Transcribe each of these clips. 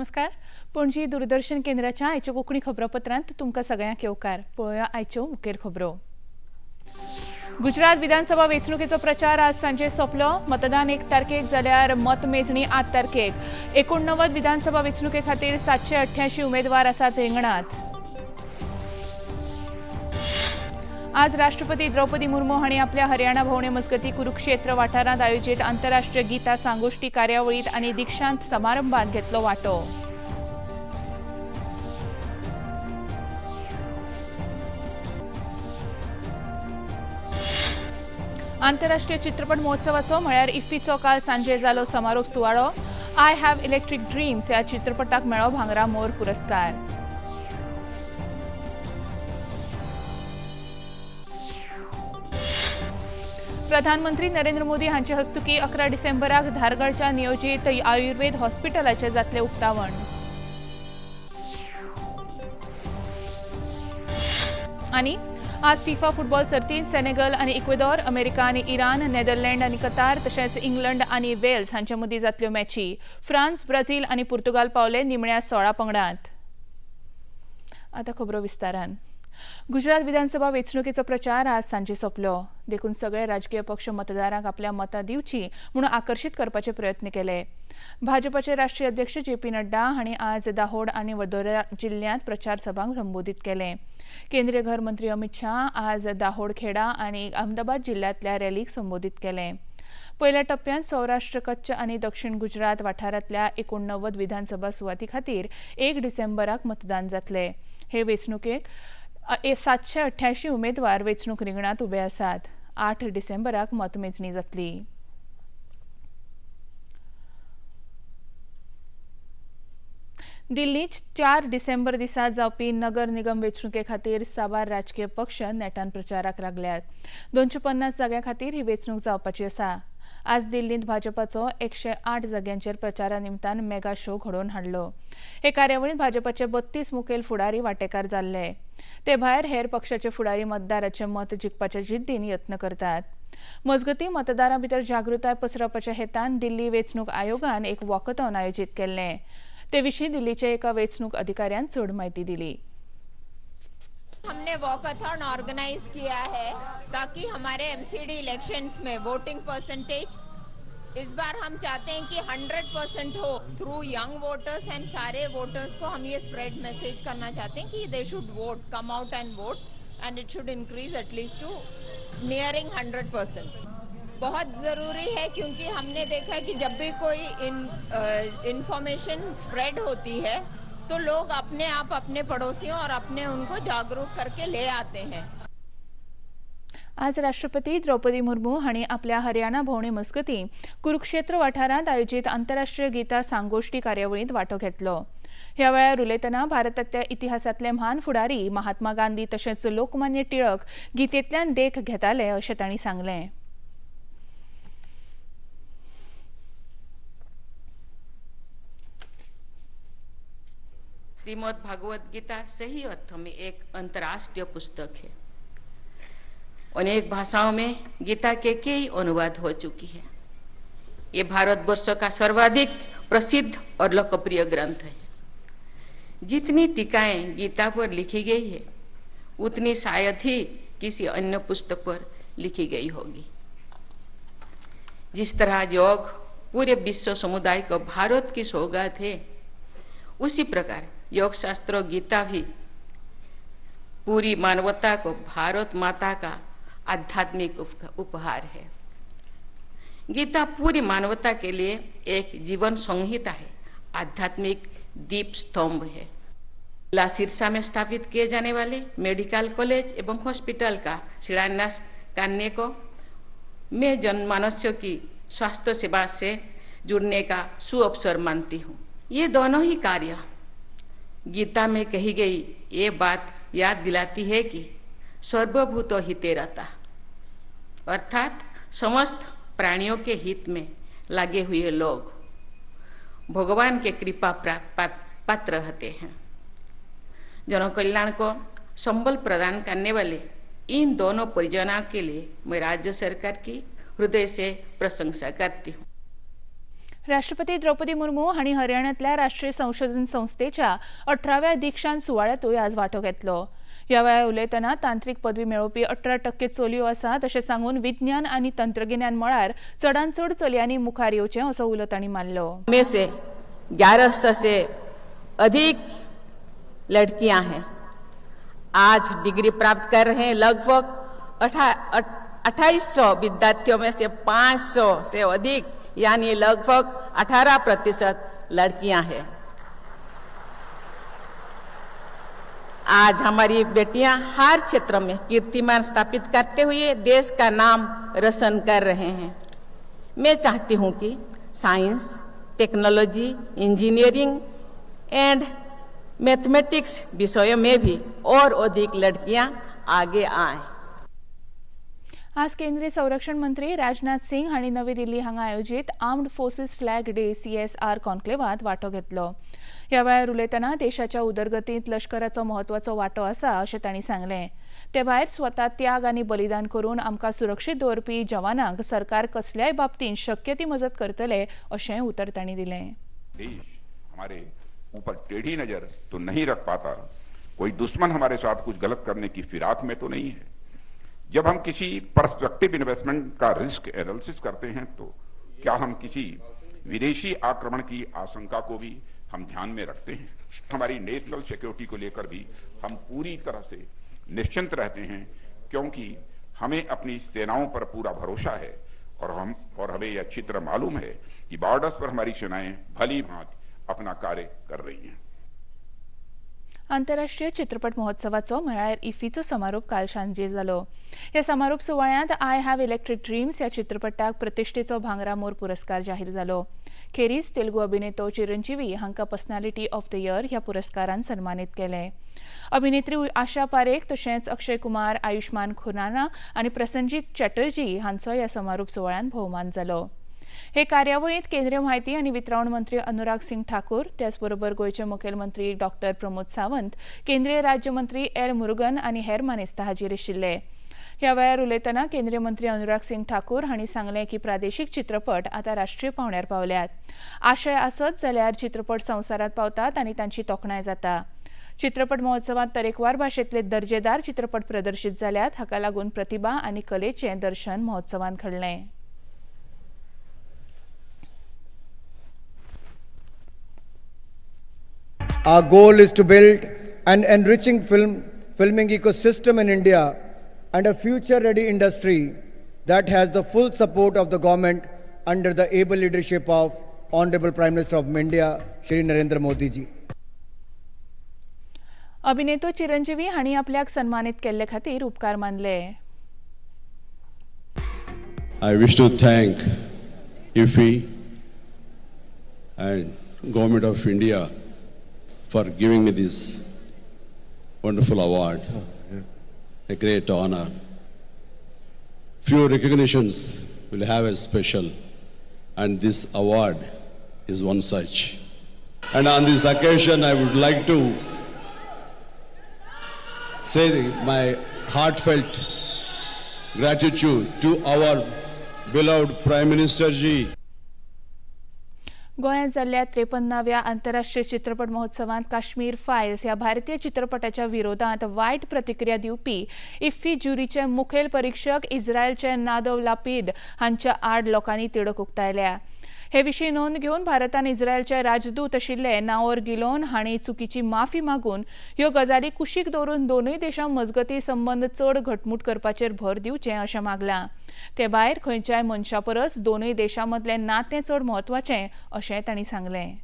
नमस्कार. पणजी दूरदर्शन केंद्राच्या आयच्या कोंकणी खबरापत्रांत तुमकां सगळ्यांक येवकार. पळोवया आयच्यो मुखेल खबरो. गुजरात विधानसभा वेंचणुकेचो प्रचार आज सांजे सोंपलो. मतदान एक तारखेक जाल्यार मतमेजणी आठ तारखेक. एकोणनव्वद विधानसभा वेंचणुके खातीर सातशे अठ्ठ्याऐंशी उमेदवार आसात रिंगणात. आज राष्ट्रपती द्रौपदी मुर्मू हांणी आपल्या हरियाणा भोंवडे मजगती कुरुक्षेत्र वाठारांत आयोजीत आंतरराष्ट्रीय गीता सांगोष्टी कार्यावळीत आनी दिक्षांत समारंभात घेतलो वांटो. आंतरराष्ट्रीय चित्रपट महोत्सवाचो म्हळ्यार इफ्फीचो काल सांजे जालो समारोप सुवाळो. आय हॅव इलेक्ट्रीक ड्रीम्स ह्या चित्रपटाक मेळ्ळो भांगरा मोर पुरस्कार. प्रधानमंत्री नरेंद्र मोदी हांचे हस्तुकी अकरा डिसेंबराक धारगडच्या नियोजीत आयुर्वेद हॉस्पिटलाचे जातले उक्तावण. आनी आज फिफा फुटबॉल सर्तींत सेनेगल आनी इक्वेदॉर अमेरिका आनी इराण नेदरलँड आनी कतार तशेंच इंग्लंड आनी वेल्स हांचे मदीं जातल्यो मॅची. फ्रांस ब्राझील आनी पुर्तुगाल पावले निमण्या सोळा पंगडांत. आतां खबरो विस्तारान. गुजरात विधानसभा वेंचणुकेचो प्रचार आज सांजे सोंपलो. देखून सगळे राजकीय पक्ष मतदारांक आपल्या मतां दिवची म्हणून आकर्शीत करपाचे प्रयत्न केले. भाजपाचे राष्ट्रीय अध्यक्ष जे पी नड्डा हांणी आज दाहोड आनी वडोदरा जिल्ल्यांत प्रचार सभांक संबोधीत केले. केंद्रीय घर मंत्री अमित शाह आज दाहोड खेडा आनी अहमदाबाद जिल्ल्यांतल्या रॅलीक संबोधीत केले. पयल्या टप्प्यात सौराष्ट्र कच्छ आनी दक्षिण गुजरात वाठारांतल्या एकोणनव्वद विधानसभा सुवाती खातीर एक डिसेंबराक मतदान जातले. हे वेंचणुकेक सातशे अठ्ठ्याऐंशी उमेदवार वेंचणूक रिंगणात उबे आसात आठ डिसेंबराक मतमेजणी जातली. दिल्लीत चार डिसेंबर दिसा जावपी नगर निगम वेंचणुके खातीर साबार राजकीय पक्ष नेटान प्रचाराक लागल्यात. दोनशे पन्नास जाग्यां खातीर ही वेंचणूक जावपाची आसा. आज दिल्लींत भाजपाचो एकशे आठ जाग्यांचेर प्रचारा निमतान मेगा शो घडोवन हाडलो. हे कार्यावळींत भाजपाचे बत्तीस मुखेल फुडारी वांटेकार जाल्ले. ते भायर हेर पक्षाचे फुडारी मतदाराचे मत जिखपाच्या जिद्दीन यत्न करतात. मजगती मतदारां भितर जागृताय पसरवपाच्या हेतान दिल्ली वेंचणूक आयोगान एक वॉकथॉन आयोजीत केल्लें. ते विशीं दिल्लीच्या एका वेंचणूक अधिकाऱ्यान चड म्हायती दिली. हमने वॉकथॉन ऑर्गेनाइज किया है ताकि हमारे एमसीडी इलेक्शंस में वोटिंग परसेंटेज इस बार हम चाहते हैं कि 100 परसेंट हो थ्रू यंग वोटर्स एंड सारे वोटर्स को हम ये स्प्रेड मैसेज करना चाहते हैं कि they should vote come out and vote and it should increase at least to nearing 100 percent बहुत ज़रूरी है क्योंकि हमने देखा कि जब भी कोई इन इंफॉर्मेशन स्प्रेड होती है तो लोग अपने आप अपने पड़ोसियों और अपने उनको जागरूक करके ले आते हैं। आज राष्ट्रपती द्रौपदी मुर्मू हांणी आपल्या हरियाणा भोंवडे मजगती कुरुक्षेत्र वाठारांत आयोजीत आंतरराष्ट्रीय गीता सांगोष्टी कार्यावळींत वांटो घेतलो. ह्या वेळार उलयतना भारतांतल्या इतिहासांतले म्हान फुडारी महात्मा गांधी तशेंच लोकमान्य टिळक गीतेंतल्यान देख घेताले अशें तांणी सांगलें. श्रीमद् भागवत गीता सही अर्थ में एक अंतर्राष्ट्रीय पुस्तक है। अनेक भाषाओं में गीता के कई अनुवाद हो चुकी है। ये भारतवर्ष का सर्वाधिक प्रसिद्ध और लोकप्रिय ग्रंथ है। जितनी टीकाएँ गीता पर लिखी गई है, उतनी शायद ही किसी अन्य पुस्तक पर लिखी गई होगी। जिस तरह योग पूरे विश्व समुदाय को भारत की सौगात है, उसी प्रकार योग शास्त्र गीता भी पूरी मानवता को भारत माता का आध्यात्मिक उपहार है। गीता पूरी मानवता के लिए एक जीवन संहिता है। आध्यात्मिक दीप स्तंभ है। ला सिरसा में स्थापित किए जाने वाले मेडिकल कॉलेज एवं हॉस्पिटल का शिलान्यास करने को मैं जनमानस्य की स्वास्थ्य सेवा से जुड़ने का सुअवसर मानती हूँ। ये दोनों ही कार्य गीता में कही गई ये बात याद दिलाती है कि सर्वभूत हिते रहता। अर्थात समस्त प्राणियों के हित में लगे हुए लोग भगवान के कृपा पात्र रहते हैं। जनकल्याण को संबल प्रदान करने वाले इन दोनों परियोजनाओं के लिए मैं राज्य सरकार की हृदय से प्रशंसा करती हूँ। राष्ट्रपती द्रौपदी मुर्मू हांणी हरियाणांतल्या राष्ट्रीय संशोधन संस्थेच्या अठराव्या दीक्षांत सुवाळ्यातूय आज वांटो घेतलो. ह्या वेळार उलयतना तांत्रीक पदवी मेळोवपी अठरा टक्के चलयो आसा तशें सांगून विज्ञान आनी तंत्रगिन्यान मळार चडांत चड चलयांनी मुखार येवचें असो उलो तांणी मारलो में से 1100 से अधिक लड़कियां हैं आज डिग्री प्राप्त कर रहे हैं. लगभग अट्ठाईस सौ विद्यार्थियों में से 500 से अधिक यानी लगभग 18 प्रतिशत लड़कियाँ हैं। आज हमारी बेटियाँ हर क्षेत्र में कीर्तिमान स्थापित करते हुए देश का नाम रोशन कर रहे हैं। मैं चाहती हूँ कि science, technology, engineering and mathematics विषयों में भी और अधिक लड़कियाँ आगे आएँ। आज केंद्रीय संरक्षण मंत्री राजनाथ सिंग हांणी नवी दिल्ली हांगा आयोजीत armed forces flag day C S R कॉन्क्लेवात वांटो घेतलो. ह्या वेळार उलयतना देशाच्या उदरगतींत लश्कराचो म्हत्वाचो वांटो आसा अशें तांणी सांगलें. ते भायर स्वता त्याग आनी बलिदान करून आमकां सुरक्षीत दवरपी जवानांक सरकार कसल्याय बाबतींत शक्य ती मजत करतले अशें उतर तांणी दिलें. हमारे ऊपर टेढ़ी नजर तो नहीं रख पाता. कोई दुश्मन हमारे साथ कुछ गलत करने की फिराक में तो नहीं है. जब हम किसी परस्पेक्टिव इन्वेस्टमेंट का रिस्क एनालिसिस करते हैं तो क्या हम किसी विदेशी आक्रमण की आशंका को भी हम ध्यान में रखते हैं? हमारी नेशनल सिक्योरिटी को लेकर भी हम पूरी तरह से निश्चिंत रहते हैं, क्योंकि हमें अपनी सेनाओं पर पूरा भरोसा है और हम, और हमें यह अच्छी तरह मालूम है कि बॉर्डर्स पर हमारी सेनाएँ भली भांति अपना कार्य कर रही हैं। आंतरराष्ट्रीय चित्रपट महोत्सवाचो म्हळ्यार इफीचो समारोप काल सांजे जालो ह्या समारोप सुवाळ्यांत आय हॅव इलेक्ट्रीक ड्रीम्स ह्या चित्रपटाक प्रतिश्ठेचो भांगरा मोर पुरस्कार जाहीर जालो खेरीज तेलुगू अभिनेतो चिरंजीवी हांकां पर्सनॅलिटी ऑफ द इयर ह्या पुरस्कारान सन्मानीत केले. अभिनेत्री आशा पारेख तशेंच अक्षय कुमार आयुष्मान खुराना आनी प्रसनजीत चॅटर्जी हांचो ह्या समारोप सुवाळ्यान भोवमान जालो. हे कार्यावळींत केंद्रीय म्हायती आनी वितरावण मंत्री अनुराग सिंग ठाकूर त्याचबरोबर गोंयचे मुखेलमंत्री डॉक्टर प्रमोद सावंत केंद्रीय राज्यमंत्री एल मुरुगन आनी हेर मानेस्ता हाजीर आशिल्ले. ह्या वेळार उलयतना केंद्रीय मंत्री अनुराग सिंग ठाकूर हांणी सांगलें की प्रादेशीक चित्रपट आतां राष्ट्रीय पावंड्यार पावल्यात. आशय आसत जाल्यार चित्रपट संवसारांत पावतात आनी तांची तोखणाय जाता. चित्रपट महोत्सवांत तरेकवार भाशेंतले दर्जेदार चित्रपट प्रदर्शीत जाल्यात हाका लागून प्रतिभा आनी कलेचें दर्शन महोत्सवांत घडलें. Our goal is to build an enriching film, filming ecosystem in India and a future ready industry that has the full support of the government under the able leadership of Honorable Prime Minister of India, Shri Narendra Modi ji. अभिनेतो चिरंजीवी हांणी आपल्याक सन्मानीत केल्ले खातीर उपकार मानले I wish to thank IFI and Government of India for giving me this wonderful award. Oh, a great honor. Few recognitions will have a special, and this award is one such. And on this occasion, I would like to say my heartfelt gratitude to our beloved Prime Minister ji. गोंयांत जाल्ल्या त्रेपन्नाव्या आंतरराष्ट्रीय चित्रपट महोत्सवांत Kashmir Fayol's ह्या भारतीय चित्रपटाच्या विरोधांत वायट प्रतिक्रिया दिवपी इफ्फी ज्युरीचे मुखेल परीक्षक इस्रायलचे नादव लापीद हांच्या आड लोकांनी तिडक उक्तायल्या. हे विशीं नोंद घेवन भारतान इस्रायलचे राजदूत आशिल्ले नाओर गिलोन हांणी चुकीची माफी मागून ह्यो गजाली कुशीक दवरून दोनूय देशां मजगती संबंद चड घटमूट करपाचेर भर दिवचें अशें मागलां. ते भायर खंयच्याय मनशा परस दोनूय देशां मदलें नातें चड म्हत्वाचें अशें तांणी सांगलें.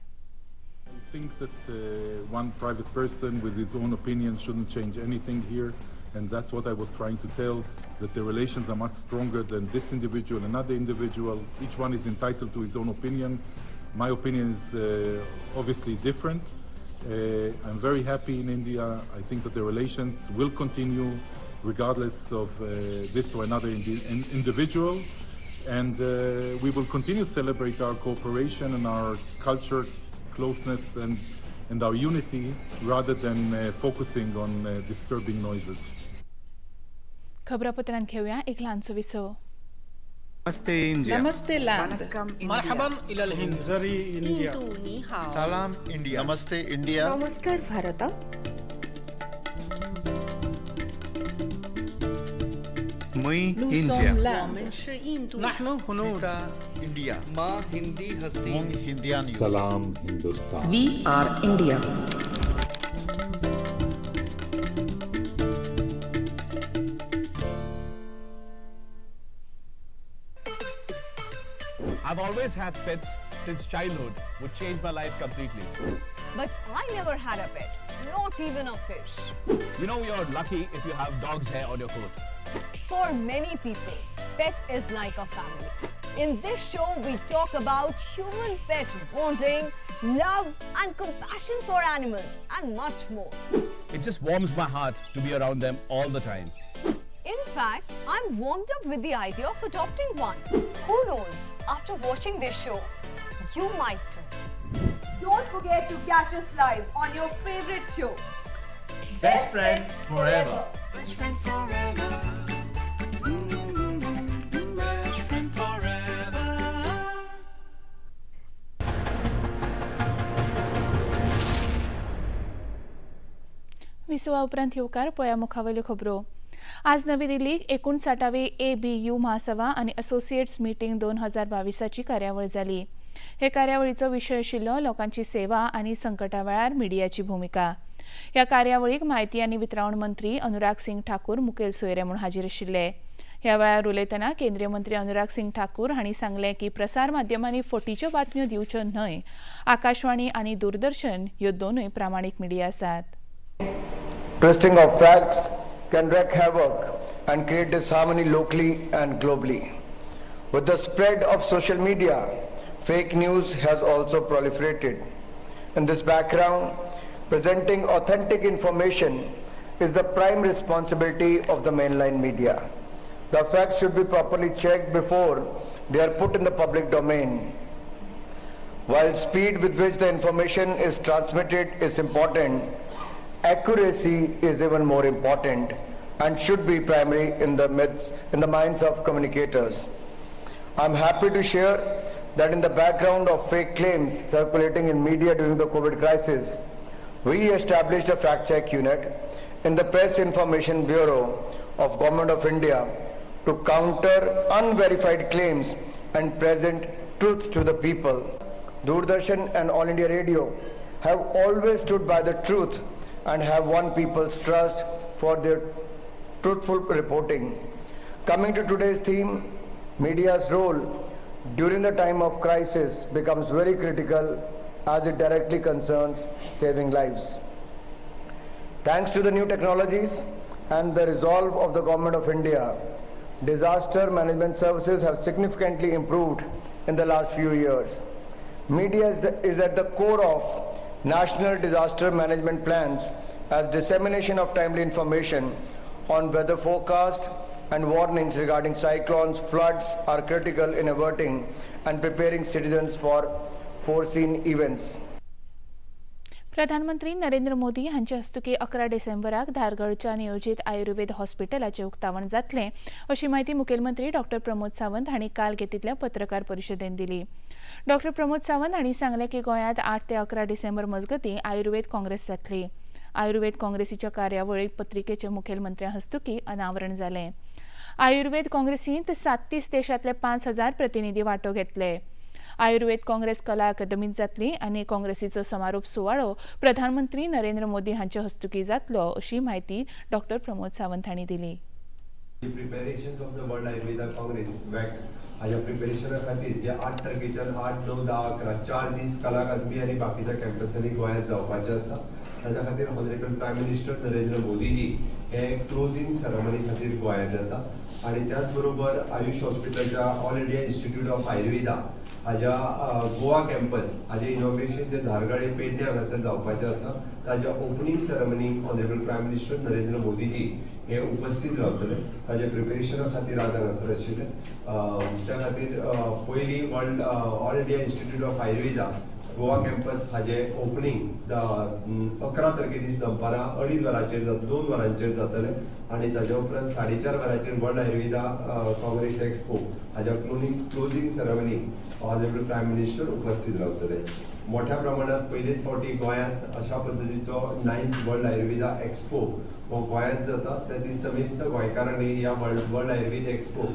Think that uh, one private person with his own opinion shouldn't change anything here, and that's what I was trying to tell. That the relations are much stronger than this individual, another individual. Each one is entitled to his own opinion. My opinion is uh, obviously different. Uh, I'm very happy in India. I think that the relations will continue regardless of uh, this or another indi- in- individual. And uh, we will continue to celebrate our cooperation and our culture closeness and, and our unity rather than uh, focusing on uh, disturbing noises. खबरापत्रांत घेऊया. एक लहानसो विसव. नमस्ते India. नमस्ते मरहबन इलल हिंद. जरी इंडिया. सलाम इंडिया. नमस्ते इंडिया. नमस्कार भारत मुई इंडिया. नहनु इंडिया. मा हिंदी हस्ती. हिंदिया सलाम Hindustan. We are India always had pets since childhood, which changed my life completely. But I never had a pet, not even a fish. You know, you're lucky if you have dog's hair on your coat. For many people, pet is like a family. In this show, we talk about human pet bonding, love, and compassion for animals, and much more. It just warms my heart to be around them all the time. In fact, I'm warmed up with the idea of adopting one. Who knows? after watching this show. You might too. Don't forget to catch us live on your favorite show. Best, Best friend, friend forever. forever. Best friend forever. Mm -hmm. Best friend forever. ვისუალ ბრანთიუკარ आज नवी दिल्लीक एकुणसाठावी A B you महासभा आनी associates meeting दोन हजार बावीसाची कार्यावळ जाली हे कार्यावळीचो विशय आशिल्लो लोकांची सेवा आनी संकटा वेळार मिडियाची भूमिका. ह्या कार्यावळीक म्हायती आनी वितरावण मंत्री अनुराग सिंग ठाकूर मुखेल सोयरे म्हूण हाजीर आशिल्ले ह्या वेळार उलयतना केंद्रीय मंत्री अनुराग सिंग ठाकूर हांणी सांगलें की प्रसार माध्यमांनी फटीच्यो बातम्यो दिवच्यो न्हय आकाशवाणी आनी दूरदर्शन ह्यो दोनूय प्रामाणीक मिडिया आसात. Can wreak havoc and create disharmony locally and globally. With the spread of social media, fake news has also proliferated. In this background, presenting authentic information is the prime responsibility of the mainline media. The facts should be properly checked before they are put in the public domain. While speed with which the information is transmitted is important, accuracy is even more important and should be primary in the midst, in the minds of communicators. I'm happy to share that in the background of fake claims circulating in media during the COVID crisis, we established a fact-check unit in the Press Information Bureau of Government of India to counter unverified claims and present truth to the people. Doordarshan and All India Radio have always stood by the truth and have won people's trust for their truthful reporting. Coming to today's theme, media's role during the time of crisis becomes very critical as it directly concerns saving lives. Thanks to the new technologies and the resolve of the Government of India, disaster management services have significantly improved in the last few years. Media is, the, is at the core of national disaster management plans as dissemination of timely information on weather forecast and warnings regarding cyclones, floods are critical in averting and preparing citizens for foreseen events. प्रधानमंत्री नरेंद्र मोदी हांचे हस्तुकी अकरा डिसेंबराक धारगडच्या नियोजीत आयुर्वेद हॉस्पिटलाचे उक्तावण जातले अशी माहिती मुखेलमंत्री doctor Pramod Sawant हांणी काल घेतिल्ल्या पत्रकार परिशदेंत दिली. डॉक्टर प्रमोद सावंत हांणी सांगलें की गोंयांत आठ ते अकरा डिसेंबर मजगतीं आयुर्वेद काँग्रेस जातली. आयुर्वेद काँग्रेसीच्या कार्यावळीक पत्रिकेचे मुखेलमंत्र्या हस्तुकी अनावरण जालें. आयुर्वेद काँग्रेसींत साततीस देशांतले पांच हजार प्रतिनिधी वांटो घेतले. आयुर्वेद काँग्रेस कला अकादमीत जातली आनी काँग्रेसीचो समारोप सुवाळो प्रधानमंत्री नरेंद्र मोदी हांचे हस्तुकी जातलो अशी माहिती डॉक्टर प्रमोद सावंत हांणी दिली. The preparations of the World Ayurveda Congress WAC हाच्या प्रिपेरेशना खातीर जे आठ तारखेच्यान आठ णव धा अकरा चार दीस कला अकादमी आनी बाकीच्या कॅम्पसांनी गोंयांत जावपाचे आसा. ताच्या खातीर honourable prime minister Narendra Modiji हे क्लोजिंग सेरेमनी खातीर गोंयांत येता आनी त्याच बरोबर आयुष हॉस्पिटलच्या all India institute of Ayurveda हाज्या गोवा कॅम्पस हाजें इनॉग्रेशन जे धारगळे पेडण्या हांगासर जावपाचें आसा ताज्या opening सेरेमनीक honourable prime minister Narendra Modiji हे उपस्थित रावतले. ताज्या प्रिपेरेशना खातीर आज हांगासर आशिल्ले. त्या खातीर पयलीं world all India institute of Ayurveda Goa campus हाजे ओपनिंग अकरा तारखे दीस दनपारां अडीच वरांचेर दोन वरांचेर जातले. आणि ताज्या उपरांत साडे चार वरांचेर वर्ल्ड आयुर्वेदा काँग्रेस एक्सपो हाज्या क्लोनिंग क्लोजिंग सेरेमनीक ऑनरेबल प्रायम मिनिस्टर उपस्थित रावतले मोठ्या प्रमाणात पयलेच फावटी गोंयांत अशा पद्दतीचो नायन्थ वर्ल्ड आयुर्वेदा एक्सपो हो गोंयांत जाता त्या दीस समेस्त गोंयकारांनी ह्या world world Ayurveda expo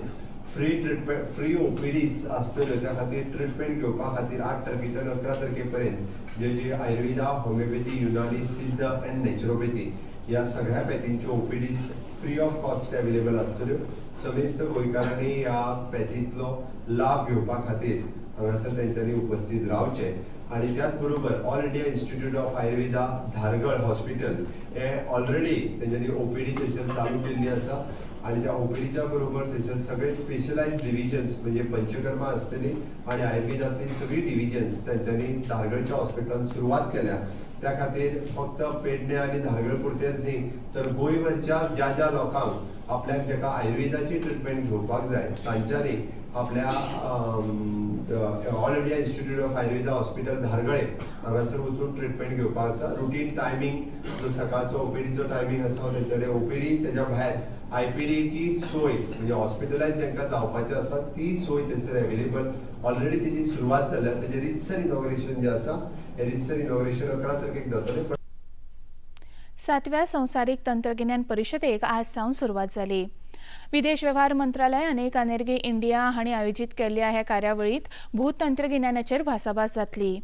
free treatment free OPDs आसतल्यो त्या खातीर ट्रिटमेंट घेवपा खातीर आठ तारखेच्यान अकरा तारखे पर्यंत जे जे आयुर्वेदा होमिओपॅथी युनानी सिद्ध अँड नॅचरोपॅथी ह्या सगळ्या पॅथींच्यो OPDs free of cost available आसतल्यो समेस्त गोंयकारांनी ह्या पॅथींतलो लाभ घेवपा खातीर हांगासर तेंच्यांनी उपस्थित रावचे. आणि त्याच बरोबर all India institute of Ayurveda Dhargal hospital हे ऑलरेडी तेंच्यांनी ओपीडी थंयसर चालू केल्ली आसा आणि त्या ओपीडीच्या बरोबर थंयसर सगळे स्पेशलायज डिव्हिजन्स म्हणजे पंचकर्मा आसतली आणि आयुर्वेदातली सगळी डिव्हिजन्स तेंच्यांनी धारगडच्या हॉस्पिटलात सुरवात केल्या. त्या खातीर फक्त पेडणे आणि धारगड पुरतेच न्ही तर गोंयभरच्या ज्या ज्या लोकांक आपल्याक जेका आयुर्वेदाची ट्रिटमेंट घेवपाक जाय तांच्यांनी आपल्या all India institute of Ayurveda hospital धारगळे हांगासर वचून ट्रिटमेंट घेवपाक आसा. रुटीन टायमींग जो सकाळचो ओपीडीचं टायमिंग आसा त्यांच्याकडे ओपीडी त्याच्या भायर आयपीडीची सोय म्हणजे हॉस्पिटलायज ज्यांना जावपाचें आसा ती सोय थंयसर अवेलेबल ऑलरेडी तेजी सुरवात जाल्या तेजें रितसर इनॉग्रेशन जे आसा हे रितसर इनॉग्रेशन अकरा तारखेक जातलें. सातव्या संवसारीक तंत्रगिन्यान परिशदेक आज सावन सुरवात जाली विदेश वेव्हार मंत्रालय आनी कानेरगी इंडिया हांणी आयोजीत केल्ल्या ह्या कार्यावळींत भूत तंत्रगिन्यानाचेर भासाभास जातली.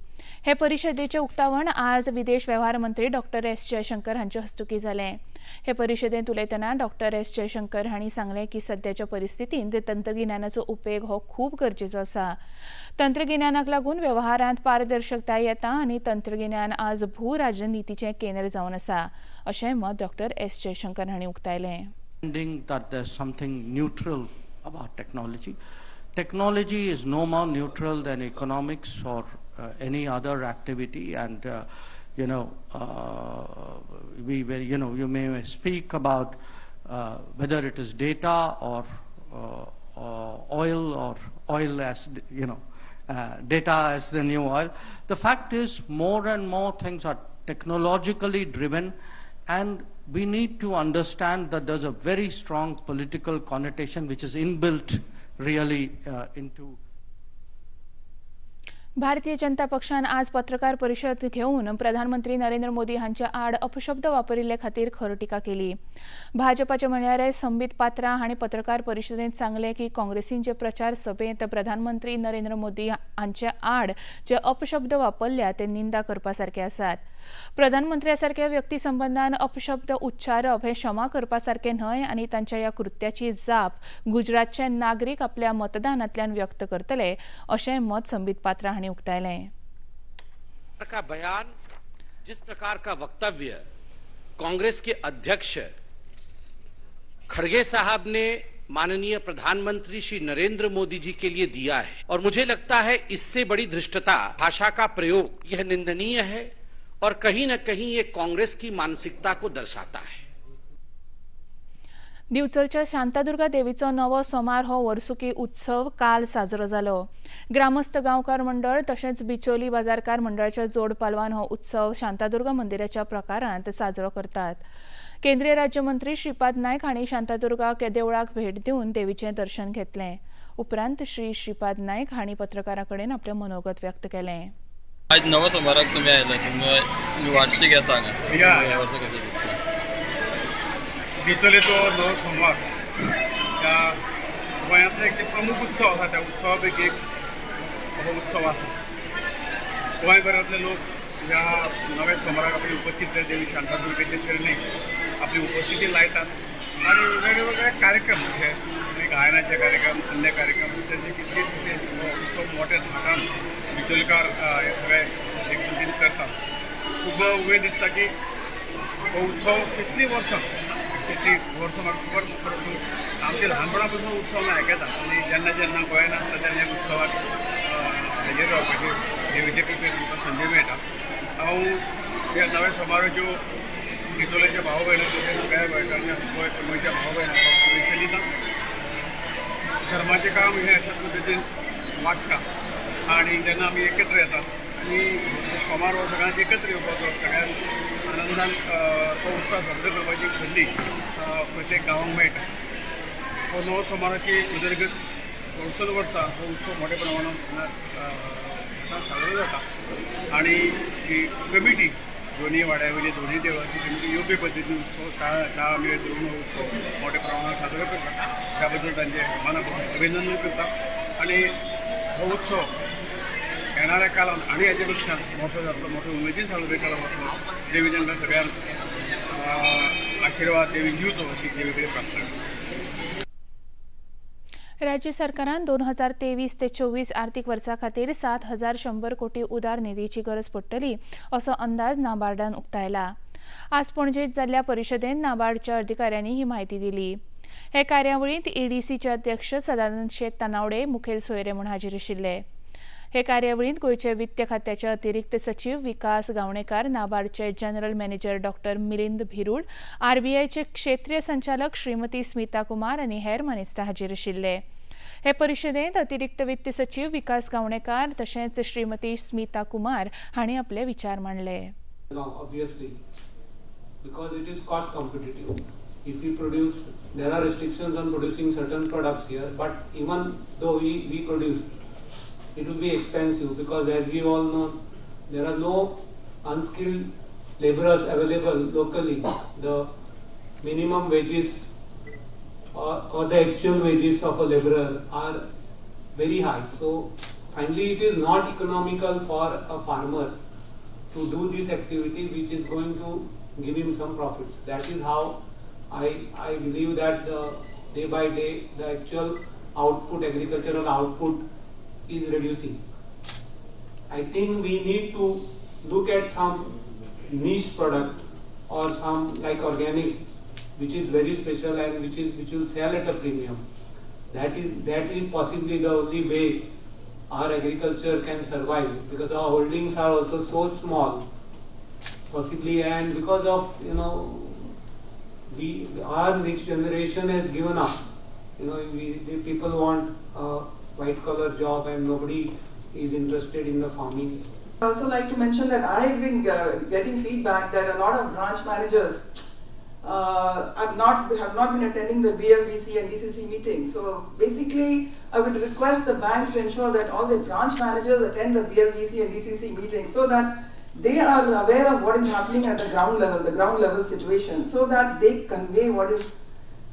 हे परिशदेचें उक्तावण आज विदेश वेव्हार मंत्री डॉक्टर एस जयशंकर हांचे हस्तुकीं जालें हे परिशदेंत उलयतना डॉक्टर एस जयशंकर हांणी सांगलें की सद्याच्या परिस्थितींत तंत्रगिन्यानाचो उपेग हो खूब गरजेचो आसा. तंत्रगिन्यानाक लागून वेव्हारांत पारदर्शकताय येता आनी तंत्रगिन्यान आज भू राजनितीचें केंद्र जावन आसा अशें मत डॉक्टर एस जयशंकर हांणी उक्तायलें. That there's something neutral about technology. Technology is no more neutral than economics or uh, any other activity, and uh, you know, uh, we, were- you know, you may speak about uh, whether it is data or, uh, or oil or oil as you know, uh, data as the new oil. The fact is, more and more things are technologically driven, and we need to understand that there's a very strong political connotation which is inbuilt really uh, into Bharatiya Janata पक्षान आज पत्रकार परिशद घेवन प्रधानमंत्री नरेंद्र मोदी हांच्या आड अपशब्द वापरिल्ले खातीर खर टिका केली. भाजपाचे म्हणयारे संबीत पात्रा हांणी पत्रकार परिशदेंत सांगलें की काँग्रेसीन जे प्रचार सभेंत प्रधानमंत्री नरेंद्र मोदी हांच्या आड जे अपशब्द वापरल्या ते निंदा करपा सारखे आसात. प्रधानमंत्र्या व्यक्तीसंबंधान व्यक्ती अपशब्द उच्चारप हे क्षमा करपासारखे न्हय आनी तांच्या ह्या कृत्याची जाप गुजरातचे नागरीक आपल्या मतदानांतल्यान व्यक्त करतले अशें मत संबीत पात्रा हांणी उक्तायलें. का बयान जिस प्रकार का वक्तव्य कांग्रेस के अध्यक्ष खड़गे साहब ने माननीय प्रधानमंत्री श्री नरेंद्र मोदी जी के लिए दिया है और मुझे लगता है इससे बड़ी धृष्टता भाषा का प्रयोग यह निंदनीय है और कहीं न कहीं ये कांग्रेस की मानसिकता को दर्शाता है। दिवचलच्या शांतादुर्गा देवीचो नवो सोमार हो वर्सुकी उत्सव काल साजरो जालो ग्रामस्थ गांवकार मंडळ तशेंच बिचोली बाजारकार मंडळाच्या जोड पालवान हो उत्सव शांतादुर्गा मंदिराच्या प्रकारांत साजरो करतात. केंद्रीय राज्यमंत्री श्रीपाद नायक हांणी शांतादुर्गा देवळाक भेट दिवन देवीचें दर्शन घेतलें. उपरांत श्री श्रीपाद नायक हांणी पत्रकारां कडेन आपलें मनोगत व्यक्त केलें. आज नवं सोमाराक तुम्ही आयले तुम्ही वार्षिक येता या. दिसता बिचोलेचो नवो सोमवार. त्या गोंयांतलो एक प्रमुख उत्सव आसा त्या उत्सवा पैकी एक हो उत्सव आसा गोंयभरांतले लोक ह्या नव्या सोमाराक आपली उपस्थित ते देवी शांतादुर्गेचे चरणी आपली उपस्थिती लायतात. आणि वेगवेगळे कार्यक्रम हे म्हणजे गायनाचे कार्यक्रम अन्य कार्यक्रम त्याचे कितके दिसे उत्सव मोठ्या थाटान बिचोलकार हे सगळे एकजुटीन करतात. खूब उमेद दिसता की हो उत्सव कितली वर्सां कितली वर्सां म्हाका खबर परंतु आमच्या ल्हानपणा पासून उत्सव हांव आयकता आनी जेन्ना जेन्ना गोंयान आसता तेन्ना ह्या उत्सवाक अ, हाजेर रावपाची देवीचे कृपेन म्हाका संदी मेळटा हांव ह्या नव्या समारोहाच्यो बिचोलेच्या भाव भयणांचे सगळ्या भयणांच्या गोंय गोंयच्या भाव भयणांक शुभेच्छा दिता. धर्माचें काम हें अशाच पद्दतीन वाडटा आणि जेन्ना आमी एकत्र येतात आनी हो सोमार हो सगळ्यांक एकत्र येवपाचो सगळ्यांक आनंदान तो उत्सव साजरो करपाची एक संदी प्रत्येक गावांक मेळटा हो नवो सोमाराची उदरगत वर्सन वर्सा हो उत्सव मोठ्या प्रमाणात साजरो जाता. आणि ही कमिटी दोन्ही वाड्यावयली दोन्ही देवळांची कमिटी योग्य पद्दतीन उत्सव काळ काळ मेळ धरून उत्सव मोठ्या प्रमाणात साजरो करता त्या बद्दल तांचे मनापासून अभिनंदन करता आणि हो उत्सव येणाऱ्या काळात आणि याच्यापेक्षा मोठं आपलं मोठं उमेदीन साजरे केला वतलो देवी तांकां सगळ्यांना आशीर्वाद देवी घेऊचो अशी देवीकडे प्रार्थना राज्य सरकारान दोन हजार तेवीस ते चोवीस आर्थिक वर्सा खातीर सात हजार शंभर कोटी उदार निधीची गरज पडटली असो अंदाज नाबार्डान उक्तायला. आज पणजेत जाल्ल्या परिशदेंत नाबार्डच्या अधिकाऱ्यांनी ही माहिती दिली. हे कार्यावळींत ईडीसीचे अध्यक्ष सदानंद शेत तानावडे मुखेल सोयरे म्हूण हाजीर आशिल्ले. हे कार्यावळींत गोंयचे वित्त खात्याचे अतिरिक्त सचिव विकास गावणेकार नाबार्डचे general manager doctor Milind Bhirud आरबीआयचे क्षेत्रीय संचालक श्रीमती स्मिता कुमार आनी हेर मानेस्तां हाजीर आशिल्ले हे परिशदेंत अतिरिक्त वित्त सचिव विकास गावणेकार तशेंच श्रीमती स्मिता कुमार हांणी आपले विचार मांडले because it is cost competitive. If we produce, there are restrictions on producing certain products here, but even though we, we produce, it will be expensive because as we all know, there are no unskilled laborers available locally. The minimum wages or, or the actual wages of a laborer are very high. So finally, it is not economical for a farmer to do this activity which is going to give him some profits. That is how I, I believe that the day by day the actual output, agricultural output is reducing. I think we need to look at some niche product or some like organic which is very special and which is which will sell at a premium. That is that is possibly the only way our agriculture can survive because our holdings are also so small possibly and because of you know we our next generation has given up you know we the people want a white collar job and nobody is interested in the farming I also like to mention that I've been uh, getting feedback that a lot of branch managers uh, have not have not been attending the BMVC and DCC meetings. So basically, I would request the banks to ensure that all the branch managers attend the BMVC and DCC meetings so that they are aware of what is happening at the ground level, the ground level situation, so that they convey what is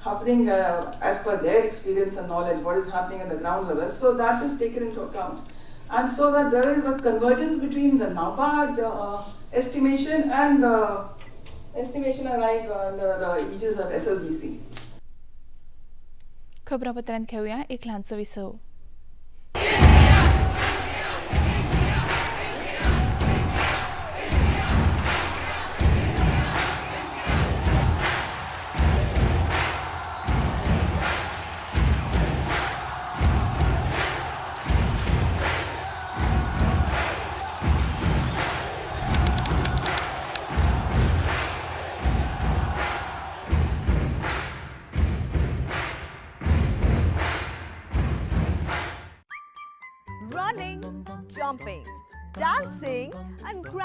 happening uh, as per their experience and knowledge, what is happening at the ground level. So that is taken into account and so that there is a convergence between the NABARD uh, estimation and the estimation arrived under the aegis of SLBC. खबरापत्रांत घेऊया एक ल्हानसो विसव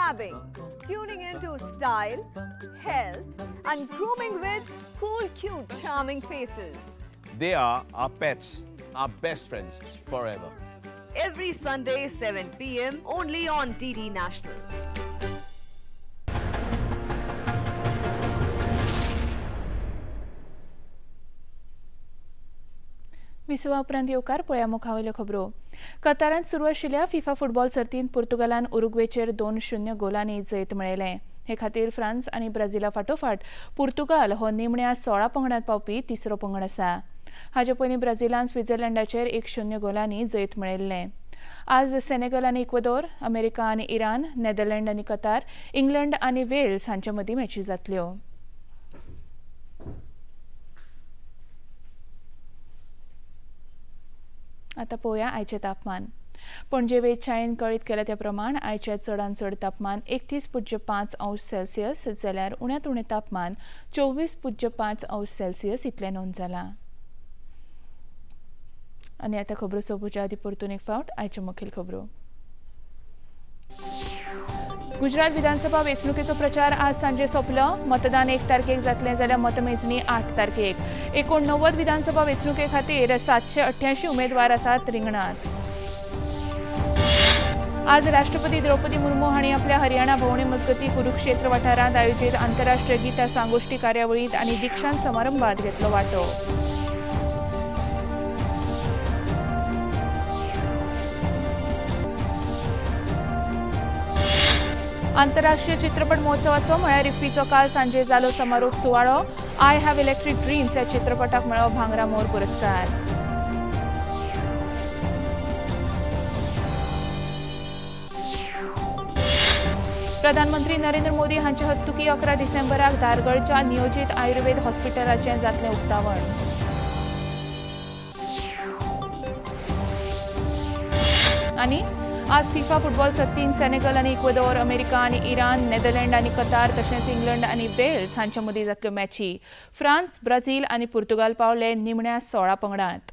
grabbing, tuning into style, health, and grooming with cool, cute, charming faces. They are our pets, our best friends forever. Every Sunday, 7 p.m., only on DD National. विसवा उपरांत येवकार पळया मुखावयल्यो खबरो. कतारांत सुरू आशिल्ल्या फिफा फुटबॉल सर्तींत पुर्तुगालान उरुग्वेचेर दोन शुन्य गोलांनी जैत मेळयलें. हे खातीर फ्रांस आनी ब्राझिला फाटोफाट पुर्तुगाल हो निमण्या सोळा पंगडांत पावपी तिसरो पंगड आसा. हाचे पयलीं ब्राझिलान स्वित्झर्लंडाचेर एक शुन्य गोलांनी जैत मेळयल्लें आज सेनेगल आनी इक्वेदोर अमेरिका आनी इराण नेदरलँड आनी कतार इंग्लंड आनी वेल्स हांचे मदीं मॅची जातल्यो. आतां पळोवया आयचें तापमान. पणजे वेधशाळेन कळीत केल्या त्या प्रमाण आयचे चडांत चड तापमान एकतीस पुज्य पांच अंश सेल्सियस जाल्यार उण्यांत उणें तापमान चोवीस पुज्य पांच अंश सेल्सियस इतलें नोंद जालां आनी आतां खबरो सोंपूच्या आदी परतून एक फावट आयच्यो मुखेल खबरो. गुजरात विधानसभा वेंचणुकेचो प्रचार आज सांजे सोंपलो. मतदान एक तारखेक जातलें जाल्यार मतमेजणी आठ तारखेक. एकोणनव्वद विधानसभा वेंचणुके खातीर सातशे अठ्ठ्याऐंशी उमेदवार आसात रिंगणात. आज राष्ट्रपती द्रौपदी मुर्मू हांणी आपल्या हरियाणा भोंवणे मजगती कुरुक्षेत्र वाठारांत आयोजीत आंतरराष्ट्रीय गीता सांगोष्टी कार्यावळींत आनी दिक्षांत समारंभात घेतलो वांटो. आंतरराष्ट्रीय चित्रपट महोत्सवाचो म्हळ्यार इफ्फीचो काल सांजे जालो समारोप सुवाळो. आय हॅव इलेक्ट्रीक ड्रीम्स ह्या चित्रपटाक मेळ्ळो भांगरा मोर पुरस्कार. प्रधानमंत्री नरेंद्र मोदी हांचे हस्तुकी अकरा डिसेंबराक धारगडच्या नियोजीत आयुर्वेद हॉस्पिटलाचें जातलें उक्तावण. आनी आज फिफा फुटबॉल सर्तीन सेनेगल आनी इक्वेदोर अमेरिका आनी इराण नेदरलँड आनी कतार तशेंच इंग्लंड आनी वेल्स हांच्या मदीं जातल्यो मॅची फ्रान्स ब्राझील आनी पुर्तुगाल पावले निमण्या सोळा पंगडांत.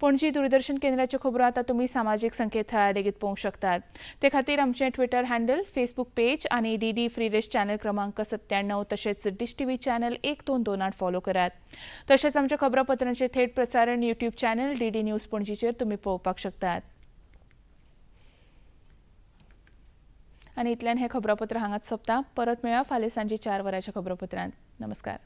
पणजी दूरदर्शन केंद्राच्यो खबरो आतां तुमी सामाजीक संकेतथळार लेगीत पळोवंक शकतात. ते खातीर आमचें ट्विटर हँडल फेसबूक पेज आनी D D free dish channel क्रमांक सत्त्याण्णव तशेंच डिश टी व्ही चॅनल एक दोन दोन आठ फॉलो करात. तशेंच आमच्या खबरापत्रांचें थेट प्रसारण YouTube channel D D news पणजीचेर तुमी पळोवपाक शकतात. आनी इतल्यान हें खबरापत्र हांगाच सोंपता. परत मेळया फाल्यां सांजे चार वरांच्या खबरापत्रांत. नमस्कार.